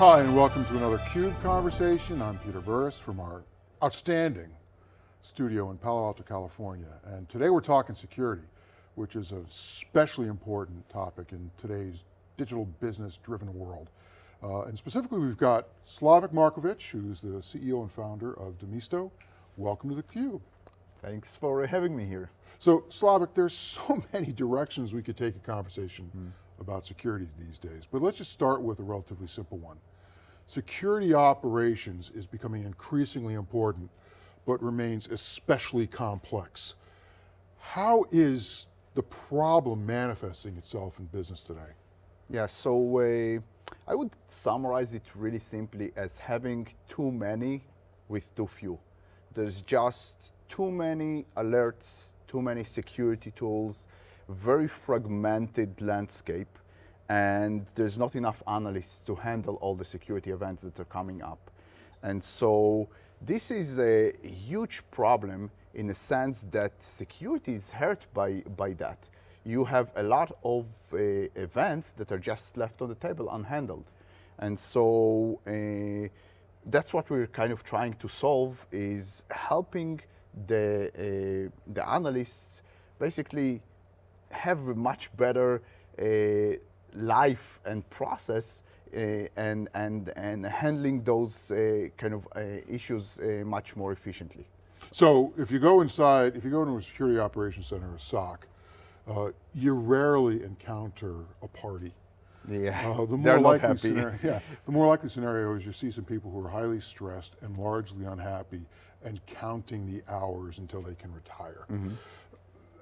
Hi, and welcome to another CUBE conversation. I'm Peter Burris from our outstanding studio in Palo Alto, California. And today we're talking security, which is a especially important topic in today's digital business driven world. Uh, and specifically we've got Slavik Markovich, who's the CEO and founder of Demisto. Welcome to theCUBE. Thanks for having me here. So Slavik, there's so many directions we could take a conversation mm. About security these days, but let's just start with a relatively simple one. Security operations is becoming increasingly important, but remains especially complex. How is the problem manifesting itself in business today? Yeah, so uh, I would summarize it really simply as having too many with too few. There's just too many alerts, too many security tools, very fragmented landscape, and there's not enough analysts to handle all the security events that are coming up. And so this is a huge problem in the sense that security is hurt by, by that. You have a lot of uh, events that are just left on the table unhandled. And so uh, that's what we're kind of trying to solve is helping the, uh, the analysts basically have a much better uh, life and process uh, and, and, and handling those uh, kind of uh, issues uh, much more efficiently. So if you go inside, if you go into a security operations center, a SOC, uh, you rarely encounter a party. Yeah, uh, the more likely Scenario, yeah, the more likely scenario is you see some people who are highly stressed and largely unhappy and counting the hours until they can retire. Mm -hmm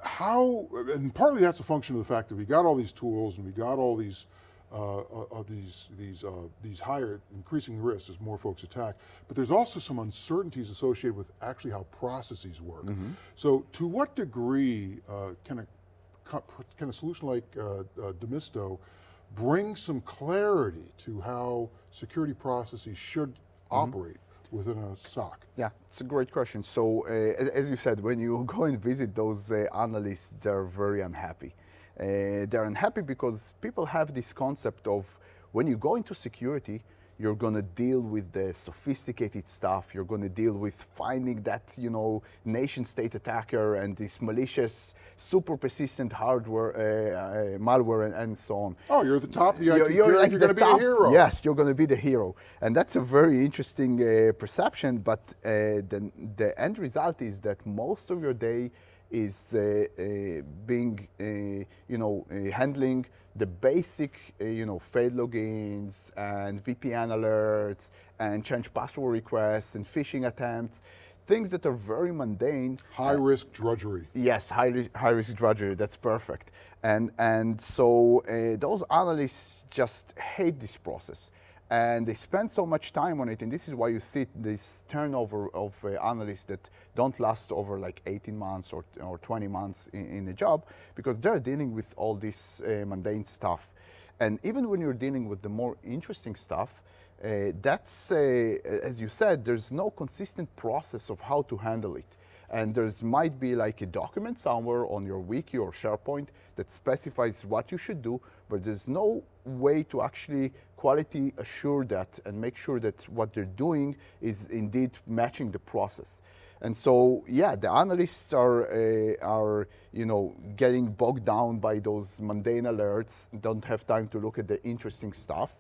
how, and partly that's a function of the fact that we got all these tools and we got all these uh, uh, uh, these these uh, these higher increasing risks as more folks attack, but there's also some uncertainties associated with actually how processes work. Mm -hmm. So, to what degree uh, can a can a solution like uh, uh, Demisto bring some clarity to how security processes should mm -hmm. operate within a SOC? Yeah, it's a great question. So uh, as you said, when you go and visit those uh, analysts, they're very unhappy. Uh, they're unhappy because people have this concept of when you go into security, you're going to deal with the sophisticated stuff. You're going to deal with finding that, you know, nation state attacker and this malicious, super persistent hardware, uh, uh, malware and, and, so on. Oh, you're at the top of the you're, you're, like you're going to be the hero. Yes, you're going to be the hero. And that's a very interesting uh, perception, but uh, the, the end result is that most of your day is uh, uh, being, you know, handling the basic, uh, you know, failed logins and VPN alerts and change password requests and phishing attempts, things that are very mundane. High uh, risk drudgery. Yes, high, high risk drudgery, that's perfect. And, and so uh, those analysts just hate this process and they spend so much time on it, and this is why you see this turnover of uh, analysts that don't last over like 18 months or, or 20 months in, a job, because they're dealing with all this uh, mundane stuff. And even when you're dealing with the more interesting stuff, uh, that's, uh, as you said, there's no consistent process of how to handle it. And there's might be like a document somewhere on your wiki or SharePoint that specifies what you should do, but there's no way to actually quality assure that and make sure that what they're doing is indeed matching the process. And so, yeah, the analysts are, uh, are you know, getting bogged down by those mundane alerts, don't have time to look at the interesting stuff.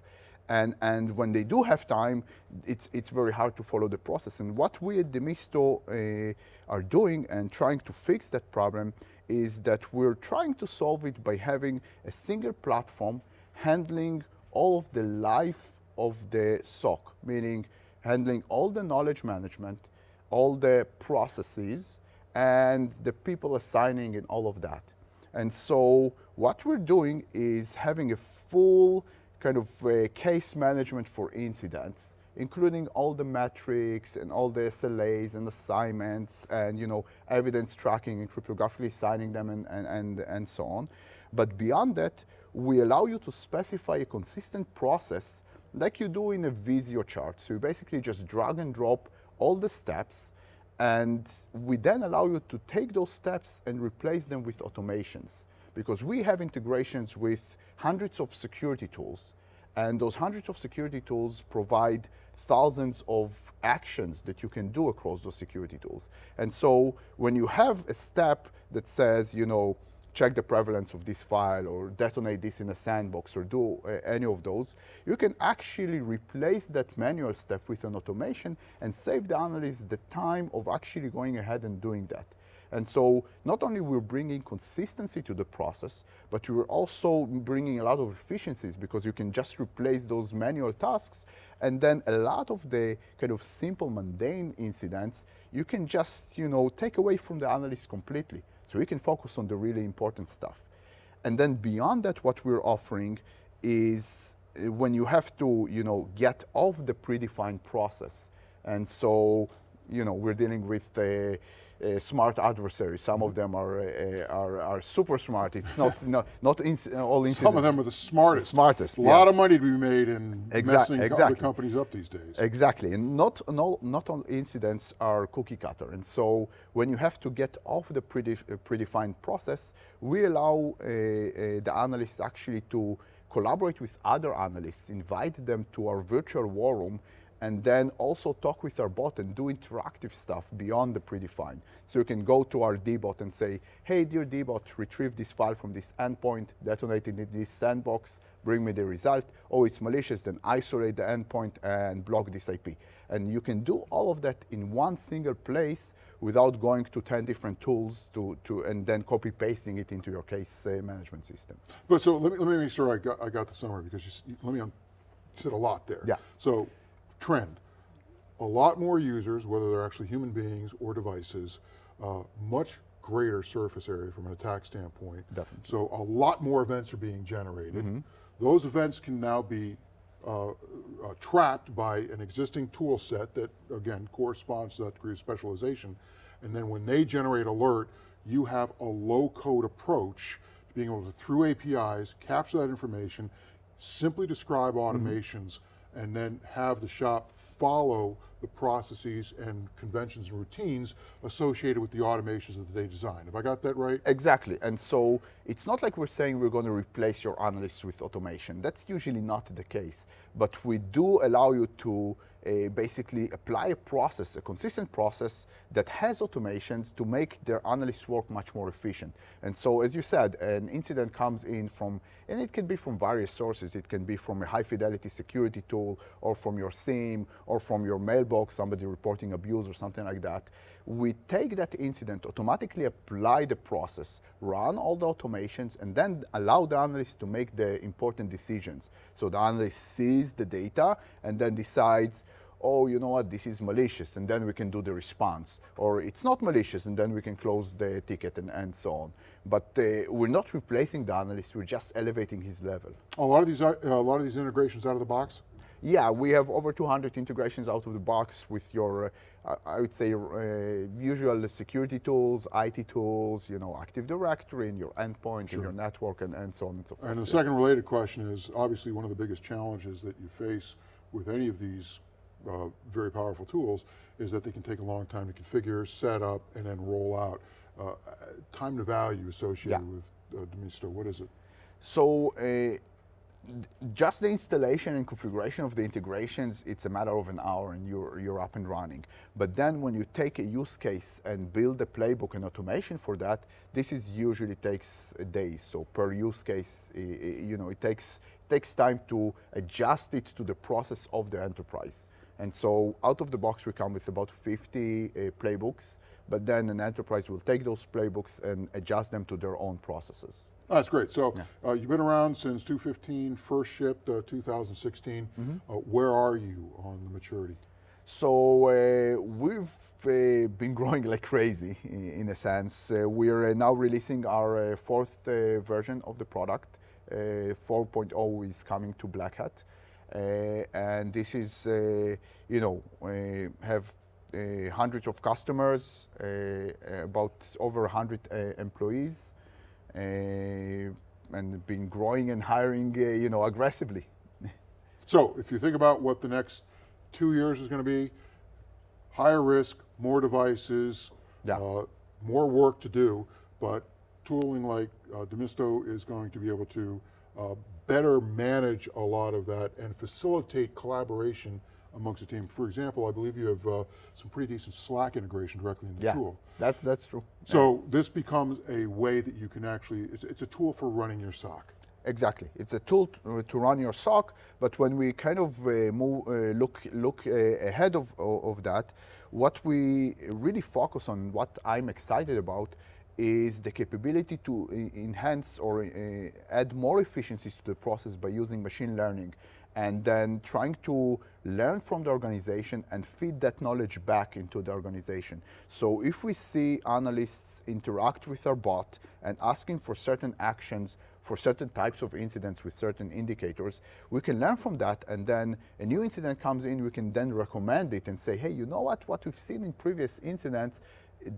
And, and when they do have time, it's, it's very hard to follow the process. And what we at Demisto uh, are doing and trying to fix that problem is that we're trying to solve it by having a single platform handling all of the life of the SOC, meaning handling all the knowledge management, all the processes, and the people assigning and all of that. And so what we're doing is having a full kind of uh, case management for incidents, including all the metrics and all the SLAs and assignments and you know evidence tracking and cryptographically signing them and, and, and, and so on. But beyond that, we allow you to specify a consistent process like you do in a Visio chart. So you basically just drag and drop all the steps and we then allow you to take those steps and replace them with automations because we have integrations with hundreds of security tools And those hundreds of security tools provide thousands of actions that you can do across those security tools. And so when you have a step that says, you know, check the prevalence of this file or detonate this in a sandbox or do uh, any of those, you can actually replace that manual step with an automation and save the analyst the time of actually going ahead and doing that. And so not only we're bringing consistency to the process, but we're also bringing a lot of efficiencies because you can just replace those manual tasks and then a lot of the kind of simple mundane incidents, you can just, you know, take away from the analyst completely. So we can focus on the really important stuff. And then beyond that, what we're offering is uh, when you have to, you know, get off the predefined process. And so, you know, we're dealing with uh, uh, smart adversaries. Some of them are, uh, are, are super smart. It's not not, not inc all incidents. Some of them are the smartest. Smartest. A yeah. lot of money to be made in messing exactly. other companies up these days. Exactly, and not, no, not all incidents are cookie cutter. And so when you have to get off the predef predefined process, we allow uh, uh, the analysts actually to collaborate with other analysts, invite them to our virtual war room, and then also talk with our bot and do interactive stuff beyond the predefined. So you can go to our dbot and say, hey, dear dbot, retrieve this file from this endpoint, detonate it in this sandbox, bring me the result. Oh, it's malicious, then isolate the endpoint and block this IP. And you can do all of that in one single place without going to 10 different tools to, to and then copy pasting it into your case uh, management system. But so let me, let me make sure I got, I got the summary because you, let me, you said a lot there. Yeah. So trend, a lot more users, whether they're actually human beings or devices, uh, much greater surface area from an attack standpoint. Definitely. So a lot more events are being generated. Mm-hmm. Those events can now be uh, uh, tracked by an existing tool set that, again, corresponds to that degree of specialization. And then when they generate alert, you have a low-code approach to being able to, through APIs, capture that information, simply describe automations, and then have the shop follow the processes and conventions and routines associated with the automations that they design. Have I got that right? Exactly, and so it's not like we're saying we're going to replace your analysts with automation. That's usually not the case, but we do allow you to uh, basically apply a process, a consistent process that has automations to make their analysts work much more efficient. And so, as you said, an incident comes in from, and it can be from various sources. It can be from a high fidelity security tool, or from your SIEM, or from your mailbox, somebody reporting abuse or something like that. We take that incident, automatically apply the process, run all the automations, and then allow the analyst to make the important decisions. So the analyst sees the data and then decides, oh, you know what, this is malicious, and then we can do the response. Or it's not malicious, and then we can close the ticket and, and so on. But uh, we're not replacing the analyst, we're just elevating his level. A lot of these, uh, a lot of these integrations out of the box? Yeah, we have over 200 integrations out of the box with your, uh, I would say, uh, usual security tools, IT tools, you know, Active Directory, and your endpoint, Sure. and your network, and, and so on and so forth. And the second related question is, obviously one of the biggest challenges that you face with any of these uh, very powerful tools is that they can take a long time to configure, set up, and then roll out. Uh, time to value associated Yeah. with uh, Demisto, what is it? So uh, just the installation and configuration of the integrations, it's a matter of an hour and you're, you're up and running. But then when you take a use case and build a playbook and automation for that, this is usually takes a day. So per use case, you know, it takes, takes time to adjust it to the process of the enterprise. And so out of the box, we come with about 50 uh, playbooks, but then an enterprise will take those playbooks and adjust them to their own processes. Oh, That's great. So Yeah. uh, you've been around since 2015, first shipped uh, 2016. Mm-hmm. Uh, where are you on the maturity? So uh, we've uh, been growing like crazy in, in a sense. Uh, we're uh, now releasing our uh, fourth uh, version of the product. Uh, 4.0 is coming to Black Hat. Uh, and this is, uh, you know, uh, have uh, hundreds of customers, uh, about over 100 uh, employees, uh, and been growing and hiring, uh, you know, aggressively. So if you think about what the next two years is going to be, higher risk, more devices, Yeah. uh, more work to do, but tooling like uh, Demisto is going to be able to uh, better manage a lot of that and facilitate collaboration amongst the team. For example, I believe you have uh, some pretty decent Slack integration directly in the Yeah, tool. that's, that's true. So this becomes a way that you can actually, it's, it's a tool for running your SOC. Exactly. It's a tool to, to run your SOC, but when we kind of uh, move, uh, look, look uh, ahead of, of that, what we really focus on, what I'm excited about, is the capability to e- enhance or uh, add more efficiencies to the process by using machine learning and then trying to learn from the organization and feed that knowledge back into the organization. So if we see analysts interact with our bot and asking for certain actions for certain types of incidents with certain indicators, we can learn from that and then a new incident comes in, we can then recommend it and say, hey, you know what, what we've seen in previous incidents,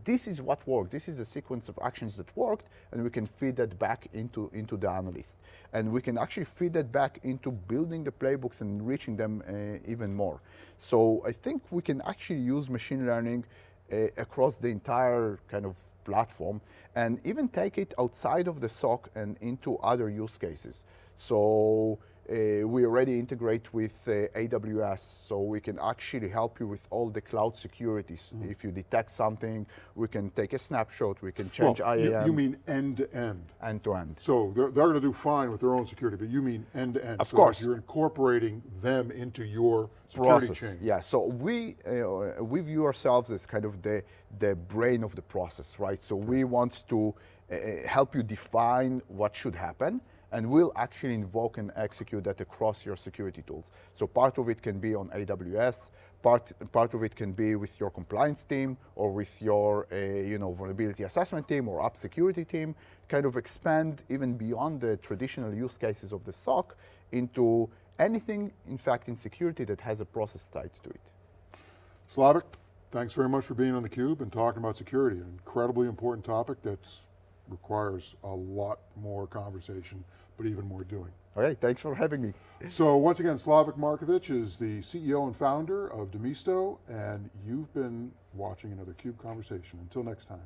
this is what worked. This is a sequence of actions that worked, and we can feed that back into, into the analyst. And we can actually feed that back into building the playbooks and enriching them uh, even more. So I think we can actually use machine learning uh, across the entire kind of platform and even take it outside of the SOC and into other use cases. So uh, we already integrate with uh, AWS, so we can actually help you with all the cloud securities. If you detect something, we can take a snapshot, we can change Well, you, IAM you mean end to end. end to end. So they're, they're going to do fine with their own security, but you mean end to end. Of So course. You're incorporating them into your security process. chain. Yeah, so we uh, we view ourselves as kind of the the brain of the process, right? So we want to uh, help you define what should happen, and we'll actually invoke and execute that across your security tools. So part of it can be on AWS. Part, part of it can be with your compliance team or with your uh, you know, vulnerability assessment team or app security team, kind of expand even beyond the traditional use cases of the SOC into anything, in fact, in security that has a process tied to it. Slavik, thanks very much for being on theCUBE and talking about security, an incredibly important topic that requires a lot more conversation, but even more doing. Okay, thanks for having me. So once again, Slavik Markovich is the CEO and founder of Demisto, and you've been watching another CUBE conversation. Until next time.